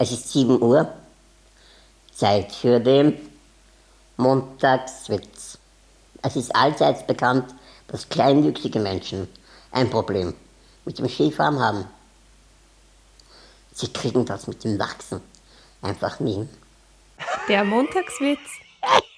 Es ist 7 Uhr, Zeit für den Montagswitz. Es ist allseits bekannt, dass kleinwüchsige Menschen ein Problem mit dem Skifahren haben. Sie kriegen das mit dem Wachsen einfach nie. Der Montagswitz.